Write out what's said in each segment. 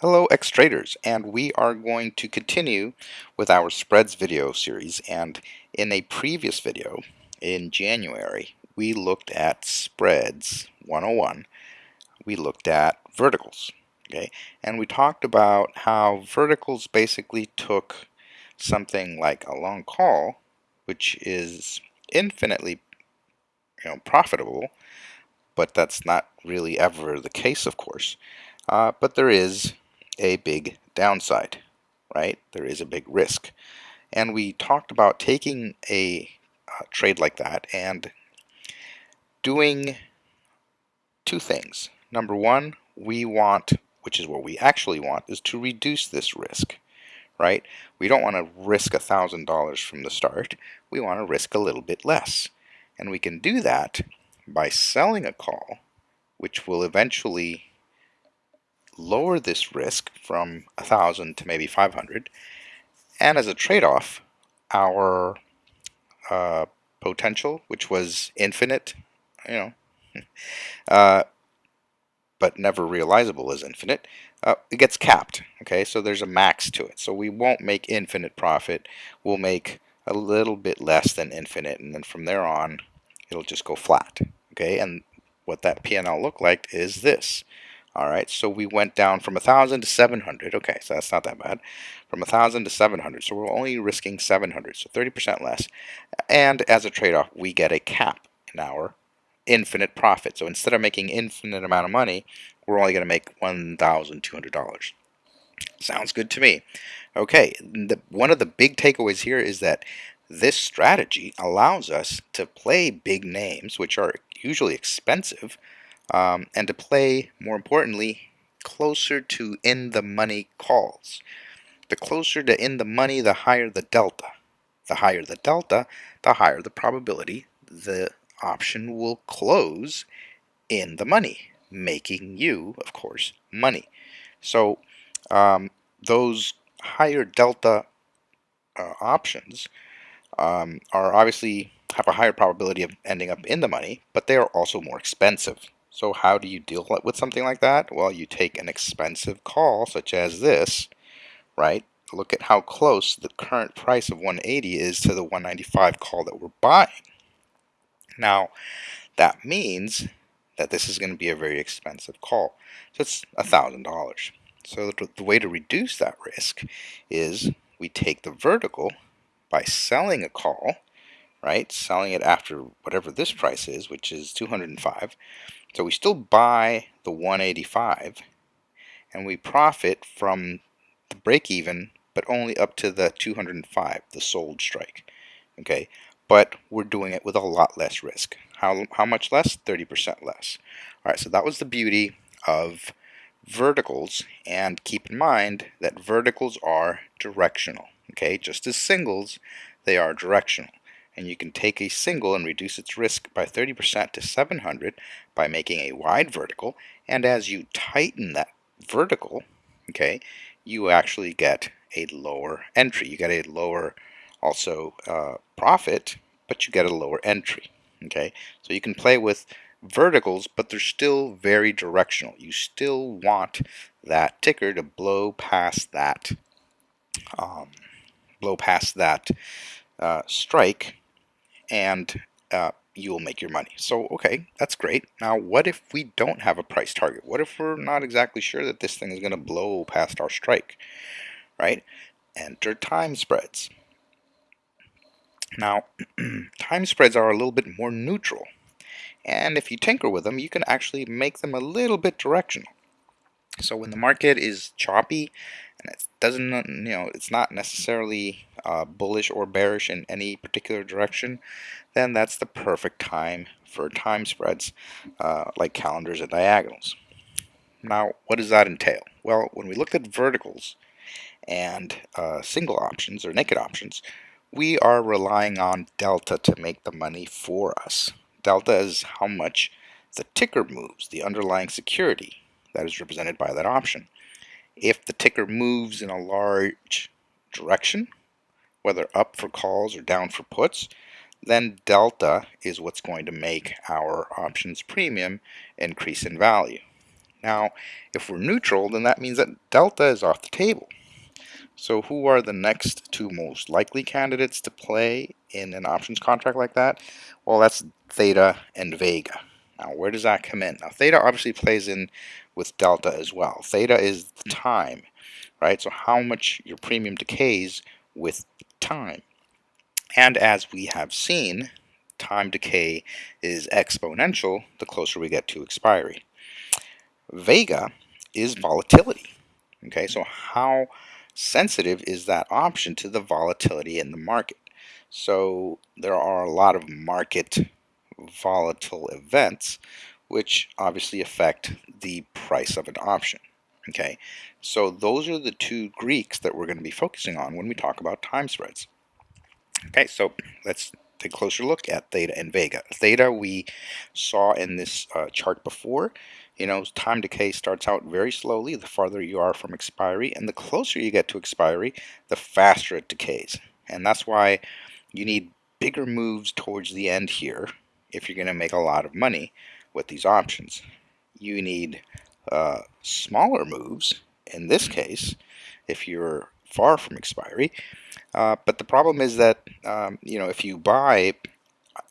Hello X-Traders and we are going to continue with our spreads video series. And in a previous video in January we looked at spreads 101 we looked at verticals okay? And we talked about how verticals basically took something like a long call which is infinitely you know profitable but that's not really ever the case of course. Uh, but there is a big downside, right? There is a big risk. And we talked about taking a uh, trade like that and doing two things. Number one, we want, which is what we actually want, is to reduce this risk, right? We don't want to risk $1,000 from the start. We want to risk a little bit less. And we can do that by selling a call, which will eventually lower this risk from 1,000 to maybe 500. And as a trade-off, our uh, potential, which was infinite, you know, uh, but never realizable as infinite, uh, it gets capped. Okay, so there's a max to it. So we won't make infinite profit. We'll make a little bit less than infinite, and then from there on, it'll just go flat. Okay, and what that P&L look like is this. All right, so we went down from 1,000 to 700. Okay, so that's not that bad. From 1,000 to 700, so we're only risking 700, so 30% less. And as a trade-off, we get a cap in our infinite profit. So instead of making infinite amount of money, we're only going to make $1,200. Sounds good to me. Okay, the, one of the big takeaways here is that this strategy allows us to play big names, which are usually expensive, um, and to play, more importantly, closer to in the money calls. The closer to in the money, the higher the delta. The higher the delta, the higher the probability the option will close in the money, making you, of course, money. So um, those higher delta uh, options um, are obviously have a higher probability of ending up in the money, but they are also more expensive. So how do you deal with something like that? Well, you take an expensive call such as this, right? Look at how close the current price of 180 is to the 195 call that we're buying. Now, that means that this is going to be a very expensive call. So it's $1,000. So the, the way to reduce that risk is we take the vertical by selling a call, right? Selling it after whatever this price is, which is 205 so we still buy the 185 and we profit from the break even but only up to the 205, the sold strike. Okay, but we're doing it with a lot less risk. How, how much less? 30% less. All right, so that was the beauty of verticals and keep in mind that verticals are directional. Okay, just as singles, they are directional and you can take a single and reduce its risk by 30% to 700 by making a wide vertical. And as you tighten that vertical okay you actually get a lower entry. You get a lower also uh, profit but you get a lower entry okay? So you can play with verticals but they're still very directional. You still want that ticker to blow past that um, blow past that uh, strike and uh, you will make your money. So, okay, that's great. Now, what if we don't have a price target? What if we're not exactly sure that this thing is going to blow past our strike, right? Enter time spreads. Now, time spreads are a little bit more neutral. And if you tinker with them, you can actually make them a little bit directional. So when the market is choppy and it doesn't, you know, it's not necessarily uh, bullish or bearish in any particular direction, then that's the perfect time for time spreads uh, like calendars and diagonals. Now, what does that entail? Well, when we looked at verticals and uh, single options or naked options, we are relying on delta to make the money for us. Delta is how much the ticker moves, the underlying security that is represented by that option. If the ticker moves in a large direction, whether up for calls or down for puts, then delta is what's going to make our options premium increase in value. Now, if we're neutral, then that means that delta is off the table. So who are the next two most likely candidates to play in an options contract like that? Well, that's theta and vega. Now, where does that come in? Now, theta obviously plays in with delta as well. Theta is the hmm. time, right? So how much your premium decays with time. And as we have seen, time decay is exponential the closer we get to expiry. Vega is volatility. Okay, so how sensitive is that option to the volatility in the market? So there are a lot of market volatile events which obviously affect the price of an option. Okay, so those are the two Greeks that we're going to be focusing on when we talk about time spreads. Okay, so let's take a closer look at theta and vega. Theta we saw in this uh, chart before. You know, time decay starts out very slowly the farther you are from expiry, and the closer you get to expiry, the faster it decays. And that's why you need bigger moves towards the end here if you're going to make a lot of money with these options. You need uh, smaller moves, in this case, if you're far from expiry, uh, but the problem is that um, you know if you buy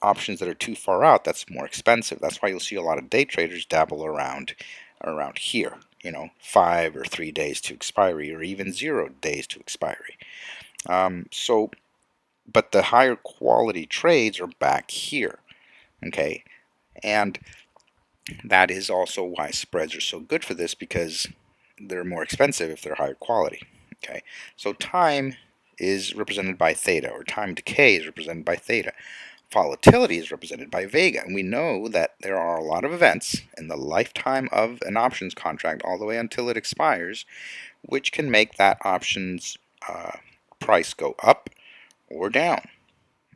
options that are too far out, that's more expensive. That's why you'll see a lot of day traders dabble around around here. You know, five or three days to expiry, or even zero days to expiry. Um, so, but the higher quality trades are back here. Okay, and that is also why spreads are so good for this because they're more expensive if they're higher quality. Okay, so time is represented by theta, or time decay is represented by theta. Volatility is represented by vega, and we know that there are a lot of events in the lifetime of an options contract all the way until it expires, which can make that options uh, price go up or down.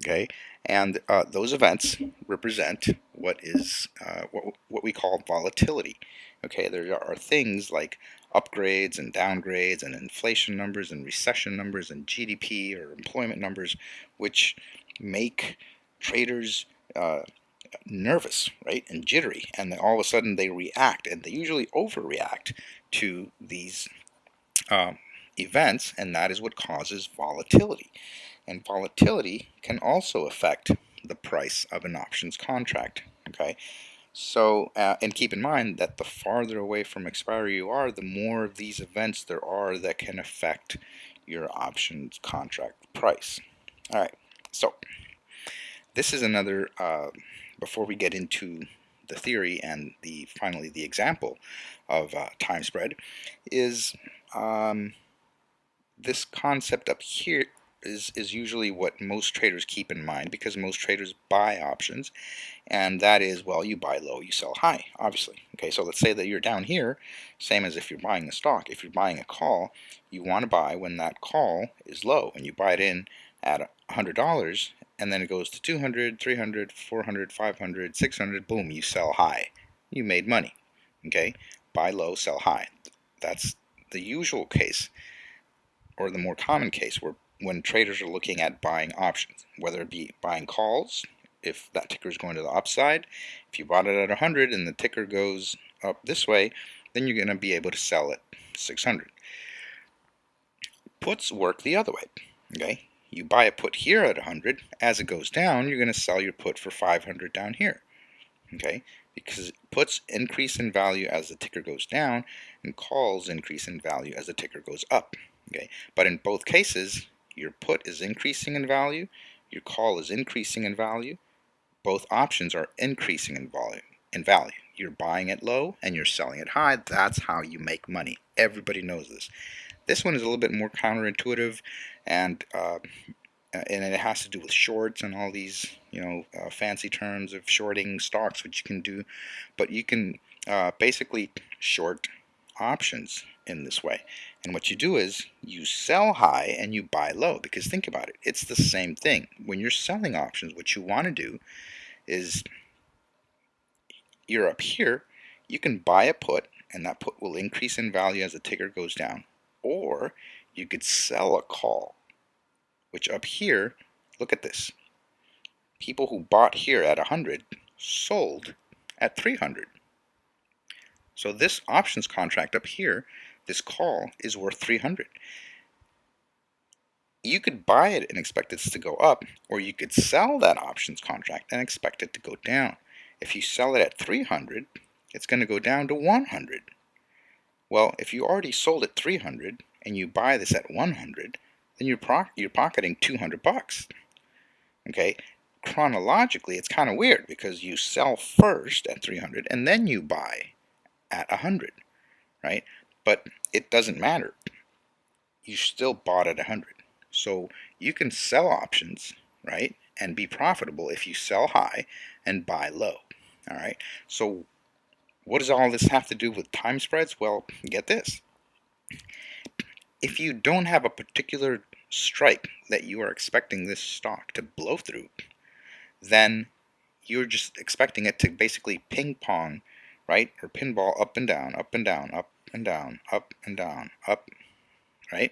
Okay, and uh, those events represent what is uh, what, what we call volatility. Okay, there are things like upgrades and downgrades and inflation numbers and recession numbers and GDP or employment numbers, which make traders uh, nervous, right, and jittery, and all of a sudden they react, and they usually overreact to these um, events, and that is what causes volatility. And volatility can also affect the price of an options contract. Okay, so, uh, and keep in mind that the farther away from expiry you are, the more of these events there are that can affect your options contract price. All right, so this is another, uh, before we get into the theory and the finally the example of uh, time spread, is um, this concept up here is, is usually what most traders keep in mind because most traders buy options and that is well you buy low you sell high obviously. Okay so let's say that you're down here same as if you're buying a stock. If you're buying a call you want to buy when that call is low and you buy it in at $100 and then it goes to 200 300 400 500 600 boom you sell high. You made money okay? Buy low sell high. That's the usual case or the more common case where when traders are looking at buying options, whether it be buying calls, if that ticker is going to the upside. If you bought it at 100 and the ticker goes up this way, then you're going to be able to sell it 600. Puts work the other way. Okay, you buy a put here at 100. As it goes down, you're going to sell your put for 500 down here. Okay, because puts increase in value as the ticker goes down, and calls increase in value as the ticker goes up. Okay, but in both cases, your put is increasing in value, your call is increasing in value. Both options are increasing in volume in value. You're buying it low and you're selling it high. That's how you make money. Everybody knows this. This one is a little bit more counterintuitive, and uh, and it has to do with shorts and all these you know uh, fancy terms of shorting stocks, which you can do. But you can uh, basically short options in this way. And what you do is you sell high and you buy low because think about it. It's the same thing. When you're selling options, what you want to do is you're up here, you can buy a put and that put will increase in value as the ticker goes down. Or you could sell a call, which up here, look at this. People who bought here at 100 sold at 300. So this options contract up here, this call, is worth 300. You could buy it and expect it to go up, or you could sell that options contract and expect it to go down. If you sell it at 300, it's going to go down to 100. Well, if you already sold at 300 and you buy this at 100, then you're, you're pocketing 200 bucks. Okay, chronologically, it's kind of weird because you sell first at 300 and then you buy at 100, right? But it doesn't matter. You still bought at 100. So you can sell options, right? And be profitable if you sell high and buy low. All right. So what does all this have to do with time spreads? Well, get this. If you don't have a particular strike that you are expecting this stock to blow through, then you're just expecting it to basically ping pong, right? Or pinball up and down, up and down, up and down, up and down, up, right?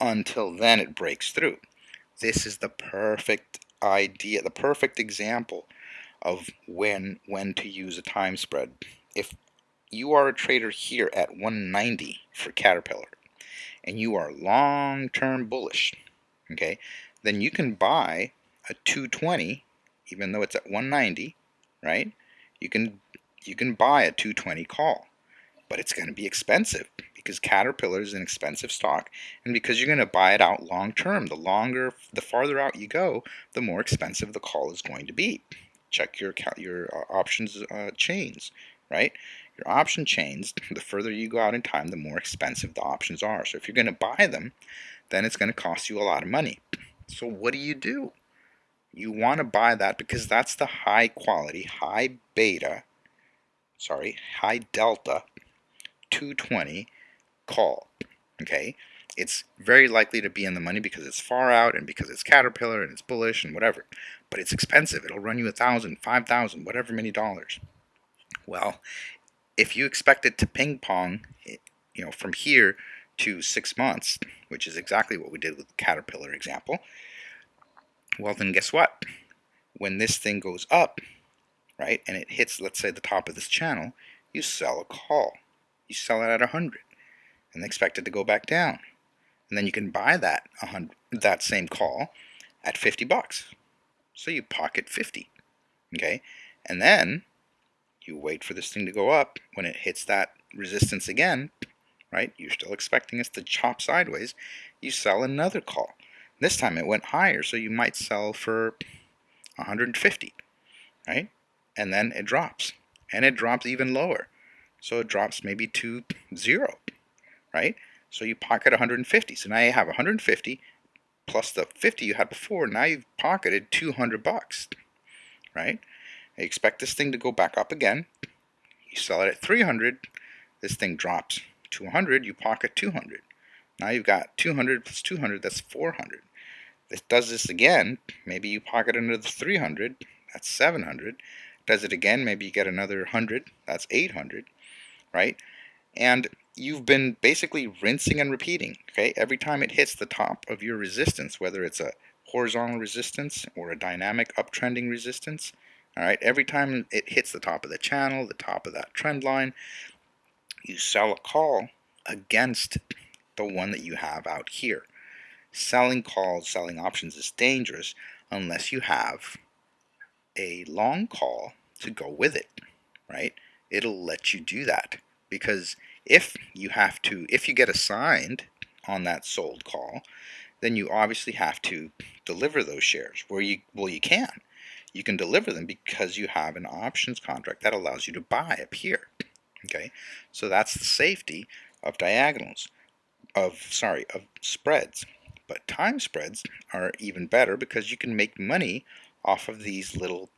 Until then it breaks through. This is the perfect idea, the perfect example of when when to use a time spread. If you are a trader here at 190 for Caterpillar and you are long-term bullish, okay, then you can buy a 220 even though it's at 190, right? You can you can buy a 220 call, but it's going to be expensive because Caterpillar is an expensive stock, and because you're going to buy it out long term. The longer, the farther out you go, the more expensive the call is going to be. Check your your uh, options uh, chains, right? Your option chains, the further you go out in time, the more expensive the options are. So if you're going to buy them, then it's going to cost you a lot of money. So what do you do? you want to buy that because that's the high quality, high beta, sorry, high delta 220 call. Okay, it's very likely to be in the money because it's far out and because it's Caterpillar and it's bullish and whatever. But it's expensive. It'll run you a thousand, five thousand, whatever many dollars. Well, if you expect it to ping pong, eh, you know, from here to six months, which is exactly what we did with the Caterpillar example, well, then guess what? When this thing goes up, right, and it hits, let's say, the top of this channel, you sell a call. You sell it at 100 and expect it to go back down. And then you can buy that 100, that same call at 50 bucks. So you pocket 50. Okay? And then you wait for this thing to go up. When it hits that resistance again, right? You're still expecting us to chop sideways. You sell another call. This time it went higher, so you might sell for 150, right? And then it drops, and it drops even lower. So it drops maybe to zero, right? So you pocket 150. So now you have 150 plus the 50 you had before. Now you've pocketed 200 bucks, right? You expect this thing to go back up again. You sell it at 300. This thing drops to 100. You pocket 200. Now you've got 200 plus 200, that's 400. If it does this again, maybe you pocket another 300, that's 700. Does it again, maybe you get another 100, that's 800, right? And you've been basically rinsing and repeating, okay? Every time it hits the top of your resistance, whether it's a horizontal resistance or a dynamic uptrending resistance, all right? Every time it hits the top of the channel, the top of that trend line, you sell a call against the one that you have out here. Selling calls, selling options is dangerous unless you have a long call to go with it, right? It'll let you do that because if you have to, if you get assigned on that sold call, then you obviously have to deliver those shares. Where you well, you can, you can deliver them because you have an options contract that allows you to buy up here. Okay, so that's the safety of diagonals of sorry of spreads but time spreads are even better because you can make money off of these little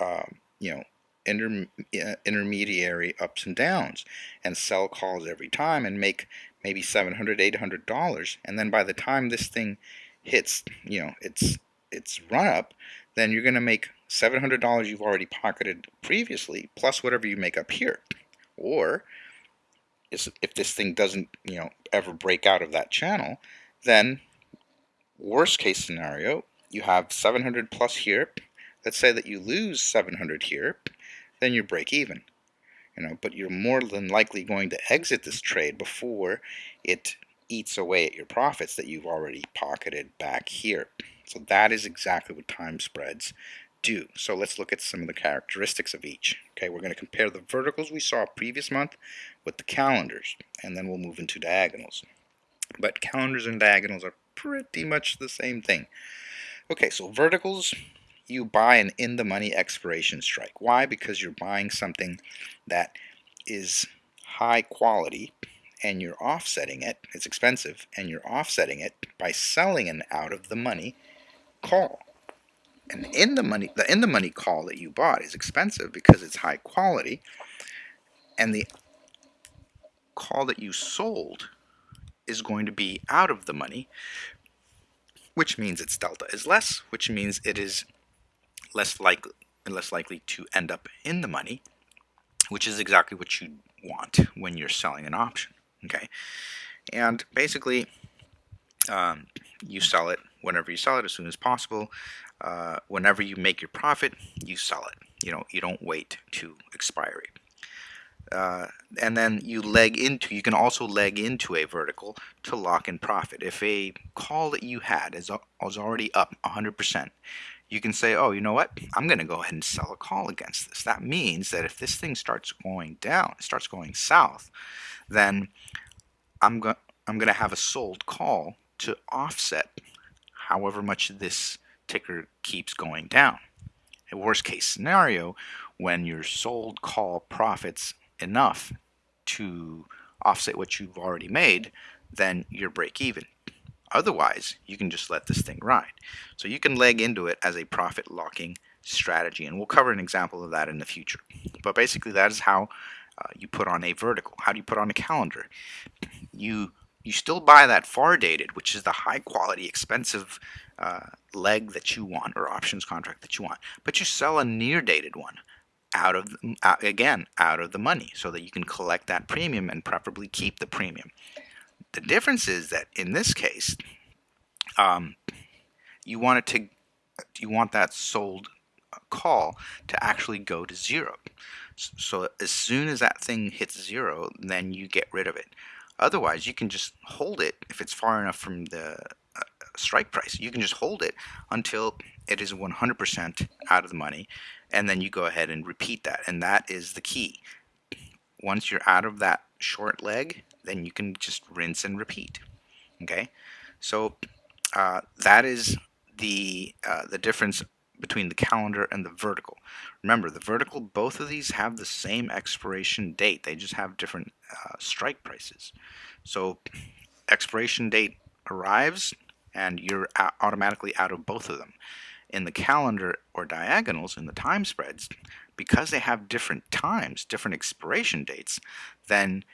uh, you know inter uh, intermediary ups and downs and sell calls every time and make maybe 700 800 dollars and then by the time this thing hits you know its its run up then you're going to make $700 you've already pocketed previously plus whatever you make up here or is if this thing doesn't, you know, ever break out of that channel, then worst case scenario, you have 700 plus here. Let's say that you lose 700 here, then you break even. you know, but you're more than likely going to exit this trade before it eats away at your profits that you've already pocketed back here. So that is exactly what time spreads do. So let's look at some of the characteristics of each. Okay, we're going to compare the verticals we saw previous month with the calendars, and then we'll move into diagonals. But calendars and diagonals are pretty much the same thing. Okay, so verticals, you buy an in-the-money expiration strike. Why? Because you're buying something that is high quality and you're offsetting it, it's expensive, and you're offsetting it by selling an out-of-the-money call. And in the money, the in the money call that you bought is expensive because it's high quality, and the call that you sold is going to be out of the money, which means its delta is less, which means it is less likely less likely to end up in the money, which is exactly what you want when you're selling an option. Okay, and basically, um, you sell it whenever you sell it as soon as possible. Uh, whenever you make your profit, you sell it. You know, you don't wait to expiry. Uh, and then you leg into, you can also leg into a vertical to lock in profit. If a call that you had is, is already up 100%, you can say, oh, you know what? I'm going to go ahead and sell a call against this. That means that if this thing starts going down, it starts going south, then I'm, go I'm going to have a sold call to offset however much this ticker keeps going down. A worst case scenario, when your sold call profits enough to offset what you've already made, then you're break even. Otherwise, you can just let this thing ride. So you can leg into it as a profit locking strategy, and we'll cover an example of that in the future. But basically, that is how uh, you put on a vertical. How do you put on a calendar? You you still buy that far dated, which is the high quality, expensive uh, leg that you want or options contract that you want, but you sell a near dated one out of uh, again out of the money so that you can collect that premium and preferably keep the premium. The difference is that in this case, um, you want it to you want that sold call to actually go to zero. So as soon as that thing hits zero, then you get rid of it. Otherwise, you can just hold it if it's far enough from the uh, strike price. You can just hold it until it is 100% out of the money, and then you go ahead and repeat that. And that is the key. Once you're out of that short leg, then you can just rinse and repeat. Okay, so uh, that is the uh, the difference between the calendar and the vertical. Remember, the vertical, both of these have the same expiration date. They just have different uh, strike prices. So expiration date arrives and you're automatically out of both of them. In the calendar or diagonals, in the time spreads, because they have different times, different expiration dates, then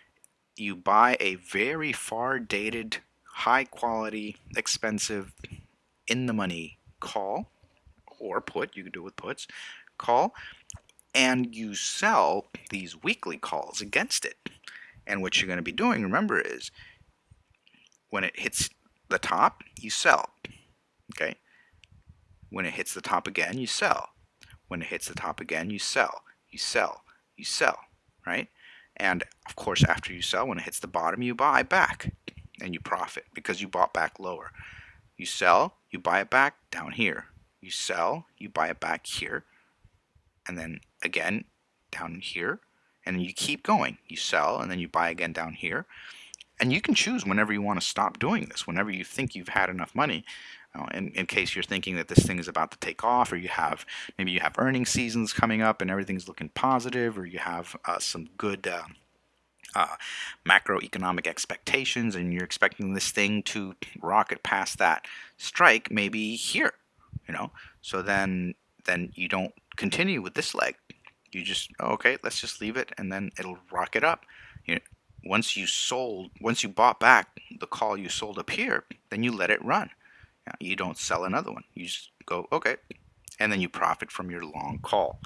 you buy a very far dated, high quality, expensive, in the money call or put, you can do it with puts, call, and you sell these weekly calls against it. And what you're going to be doing, remember, is when it hits the top, you sell. Okay? When it hits the top again, you sell. When it hits the top again, you sell. You sell. You sell. Right? And of course, after you sell, when it hits the bottom, you buy back and you profit because you bought back lower. You sell, you buy it back down here you sell, you buy it back here, and then again down here, and you keep going. You sell, and then you buy again down here. And you can choose whenever you want to stop doing this, whenever you think you've had enough money. In, in case you're thinking that this thing is about to take off, or you have maybe you have earning seasons coming up and everything's looking positive, or you have uh, some good uh, uh, macroeconomic expectations and you're expecting this thing to rocket past that strike, maybe here you know? So then then you don't continue with this leg. You just okay let's just leave it and then it'll rocket up. You know, once you sold once you bought back the call you sold up here then you let it run you don't sell another one you just go okay and then you profit from your long call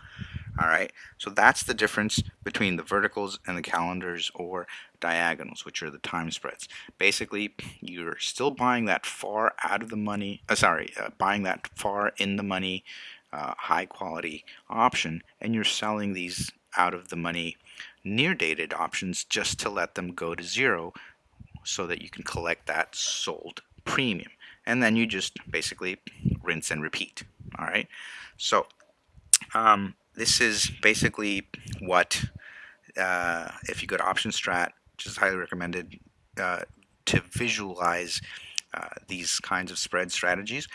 all right, so that's the difference between the verticals and the calendars or diagonals, which are the time spreads. Basically, you're still buying that far out of the money, uh, sorry, uh, buying that far in the money, uh, high quality option, and you're selling these out of the money near dated options just to let them go to zero so that you can collect that sold premium. And then you just basically rinse and repeat. All right. So um, this is basically what, uh, if you go to Option Strat, which is highly recommended uh, to visualize uh, these kinds of spread strategies.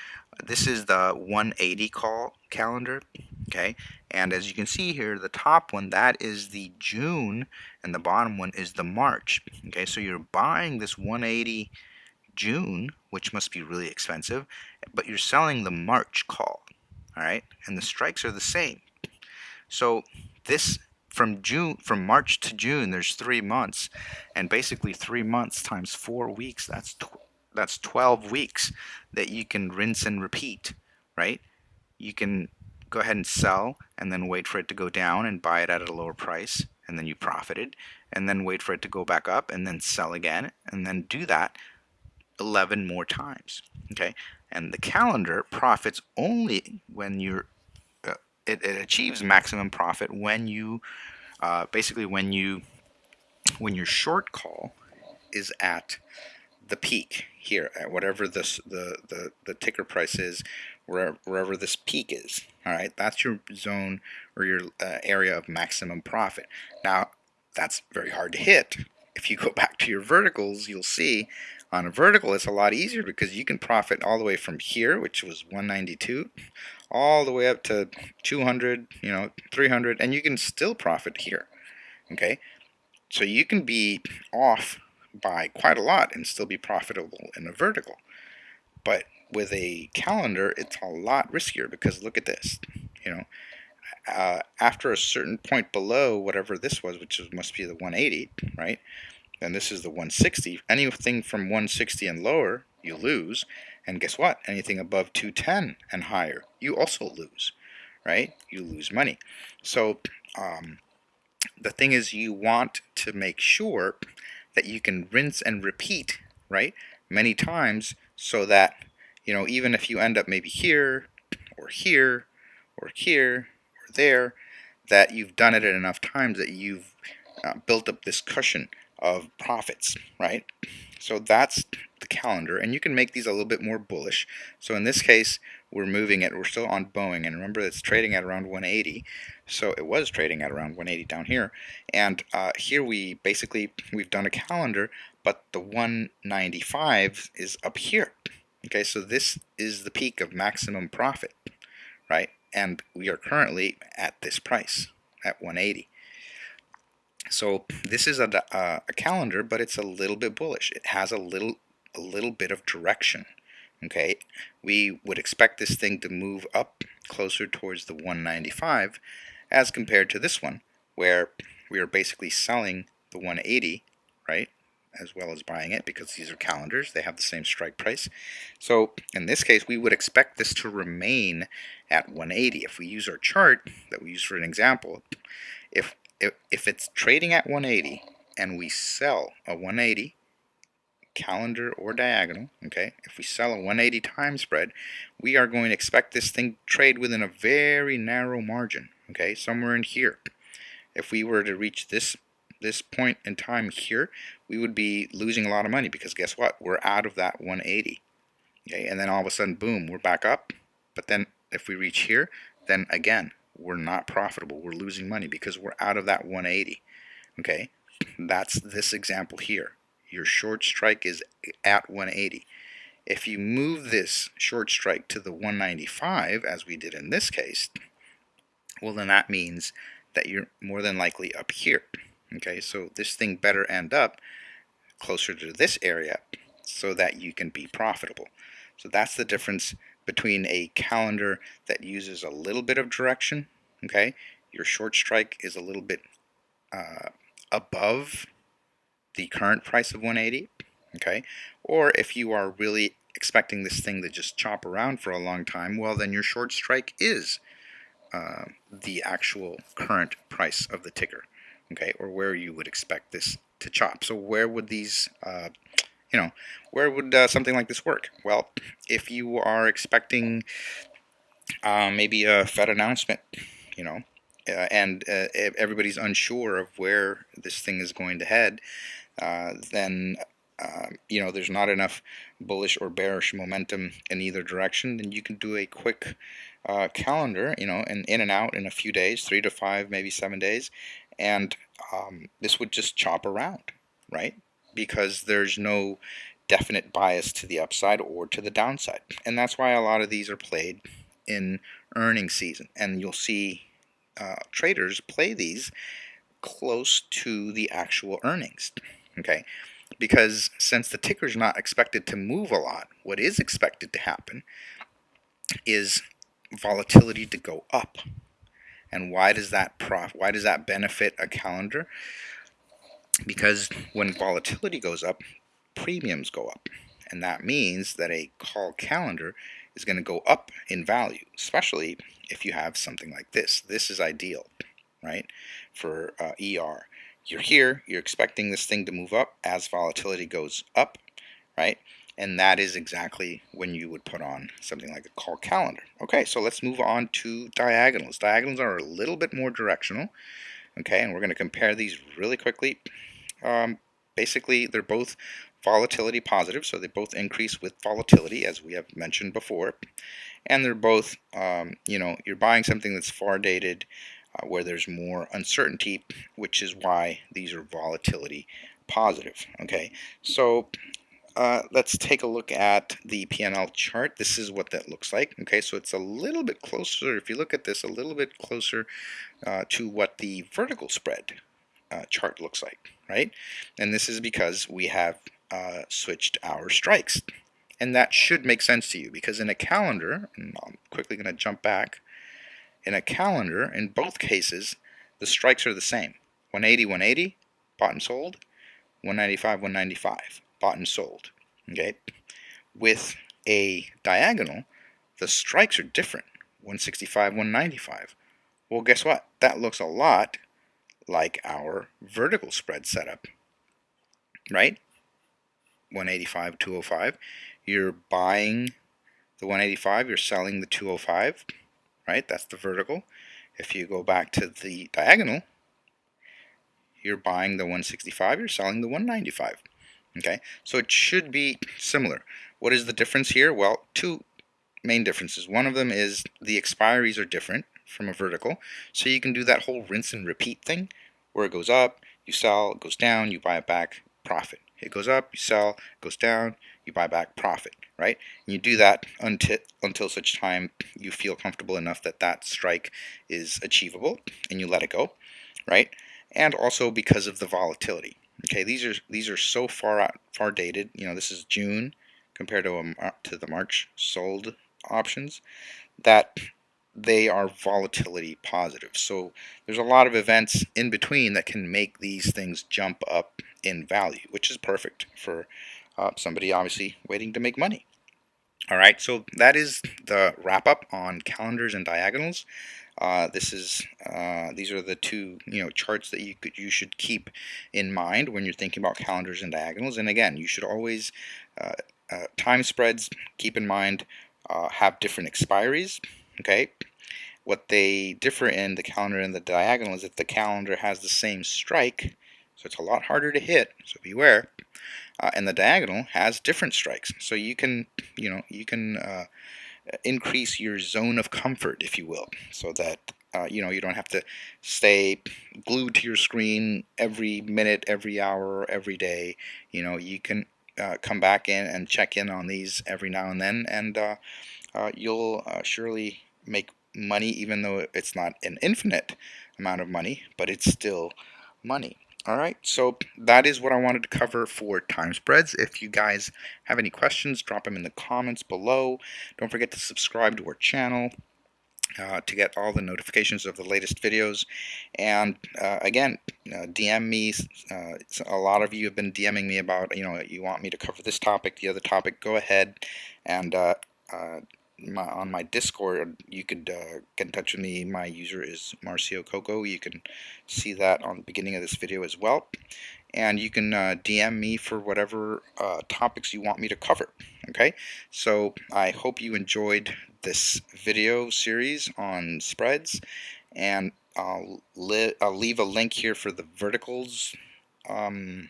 This is the 180 call calendar, okay? And as you can see here, the top one, that is the June, and the bottom one is the March, okay? So you're buying this 180 June, which must be really expensive, but you're selling the March call, all right? And the strikes are the same. So this from June from March to June there's three months and basically three months times four weeks that's that's 12 weeks that you can rinse and repeat, right? You can go ahead and sell and then wait for it to go down and buy it at a lower price and then you profited and then wait for it to go back up and then sell again and then do that 11 more times okay? And the calendar profits only when you're uh, it, it, achieves maximum profit when you uh, basically when you when your short call is at the peak here at whatever this the, the, the ticker price is wherever, wherever this peak is all right? That's your zone or your uh, area of maximum profit. Now that's very hard to hit. If you go back to your verticals you'll see on a vertical it's a lot easier because you can profit all the way from here which was 192 all the way up to 200 you know 300 and you can still profit here okay so you can be off by quite a lot and still be profitable in a vertical. But with a calendar, it's a lot riskier because look at this. You know, uh, after a certain point below whatever this was, which must be the 180, right? Then this is the 160. Anything from 160 and lower, you lose. And guess what? Anything above 210 and higher, you also lose, right? You lose money. So um, the thing is, you want to make sure that you can rinse and repeat, right, many times so that, you know, even if you end up maybe here or here or here or there, that you've done it enough times that you've uh, built up this cushion of profits, right? So that's the calendar, and you can make these a little bit more bullish. So in this case, we're moving it, we're still on Boeing, and remember it's trading at around 180. So it was trading at around 180 down here. And uh, here we basically, we've done a calendar, but the 195 is up here. Okay, so this is the peak of maximum profit, right? And we are currently at this price, at 180. So this is a, uh, a calendar, but it's a little bit bullish. It has a little, a little bit of direction. Okay, we would expect this thing to move up closer towards the 195 as compared to this one where we are basically selling the 180 right as well as buying it because these are calendars they have the same strike price so in this case we would expect this to remain at 180 if we use our chart that we use for an example if if, it's trading at 180 and we sell a 180 calendar or diagonal, okay, if we sell a 180 time spread, we are going to expect this thing to trade within a very narrow margin, okay, somewhere in here. If we were to reach this this point in time here, we would be losing a lot of money because guess what? We're out of that 180. Okay, and then all of a sudden, boom, we're back up. But then if we reach here, then again, we're not profitable. We're losing money because we're out of that 180. Okay, that's this example here your short strike is at 180. If you move this short strike to the 195, as we did in this case, well then that means that you're more than likely up here. Okay, so this thing better end up closer to this area so that you can be profitable. So that's the difference between a calendar that uses a little bit of direction, okay, your short strike is a little bit uh, above the current price of 180 okay? Or if you are really expecting this thing to just chop around for a long time well then your short strike is uh, the actual current price of the ticker okay? Or where you would expect this to chop. So where would these uh, you know where would uh, something like this work well if you are expecting uh, maybe a Fed announcement you know uh, and uh, everybody's unsure of where this thing is going to head, uh, then um, you know there's not enough bullish or bearish momentum in either direction, then you can do a quick uh, calendar, you know, and in and out in a few days, three to five, maybe seven days, and um, this would just chop around, right? Because there's no definite bias to the upside or to the downside, and that's why a lot of these are played in earnings season, and you'll see uh, traders play these close to the actual earnings. Okay, because since the ticker is not expected to move a lot, what is expected to happen is volatility to go up. And why does that prof why does that benefit a calendar? Because when volatility goes up, premiums go up. And that means that a call calendar is going to go up in value, especially if you have something like this. This is ideal, right, for uh, ER. You're here, you're expecting this thing to move up as volatility goes up, right? And that is exactly when you would put on something like a call calendar. Okay, so let's move on to diagonals. Diagonals are a little bit more directional, okay, and we're going to compare these really quickly. Um, basically, they're both volatility positive, so they both increase with volatility, as we have mentioned before. And they're both, um, you know, you're buying something that's far dated, uh, where there's more uncertainty, which is why these are volatility positive. Okay, so uh, let's take a look at the PNL chart. This is what that looks like. Okay, so it's a little bit closer, if you look at this, a little bit closer uh, to what the vertical spread uh, chart looks like, right? And this is because we have uh, switched our strikes. And that should make sense to you because in a calendar, and I'm quickly going to jump back, in a calendar, in both cases, the strikes are the same. 180, 180, bought and sold. 195, 195, bought and sold. Okay? With a diagonal, the strikes are different. 165, 195. Well, guess what? That looks a lot like our vertical spread setup, right? 185, 205. You're buying the 185, you're selling the 205, right? That's the vertical. If you go back to the diagonal, you're buying the 165, you're selling the 195. Okay, so it should be similar. What is the difference here? Well, two main differences. One of them is the expiries are different from a vertical, so you can do that whole rinse and repeat thing where it goes up, you sell, it goes down, you buy it back, profit. It goes up, you sell, it goes down, you buy back profit, right? And you do that until until such time you feel comfortable enough that that strike is achievable and you let it go, right? And also because of the volatility. Okay, these are these are so far out, far dated. You know, this is June compared to a, to the March sold options that they are volatility positive. So there's a lot of events in between that can make these things jump up in value, which is perfect for uh, somebody obviously waiting to make money. All right, so that is the wrap up on calendars and diagonals. Uh, this is uh, these are the two you know charts that you could you should keep in mind when you're thinking about calendars and diagonals. And again, you should always uh, uh time spreads. Keep in mind uh, have different expiries. Okay, what they differ in the calendar and the diagonal is that the calendar has the same strike, so it's a lot harder to hit, so beware. Uh, and the diagonal has different strikes, so you can, you know, you can uh, increase your zone of comfort, if you will, so that uh, you know you don't have to stay glued to your screen every minute, every hour, every day. You know, you can uh, come back in and check in on these every now and then, and uh, uh, you'll surely make money even though it's not an infinite amount of money but it's still money alright so that is what I wanted to cover for time spreads. If you guys have any questions drop them in the comments below. Don't forget to subscribe to our channel uh, to get all the notifications of the latest videos. And uh, again uh, DM me. Uh, a lot of you have been DMing me about you know you want me to cover this topic the other topic. Go ahead and uh, uh, my, on my Discord, you could uh, get in touch with me. My user is Marcio Coco. You can see that on the beginning of this video as well. And you can uh, DM me for whatever uh, topics you want me to cover. Okay, so I hope you enjoyed this video series on spreads. And I'll, I'll leave a link here for the verticals um,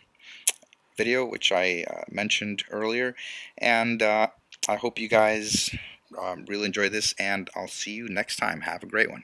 video, which I uh, mentioned earlier. And uh, I hope you guys um, really enjoy this, and I'll see you next time. Have a great one.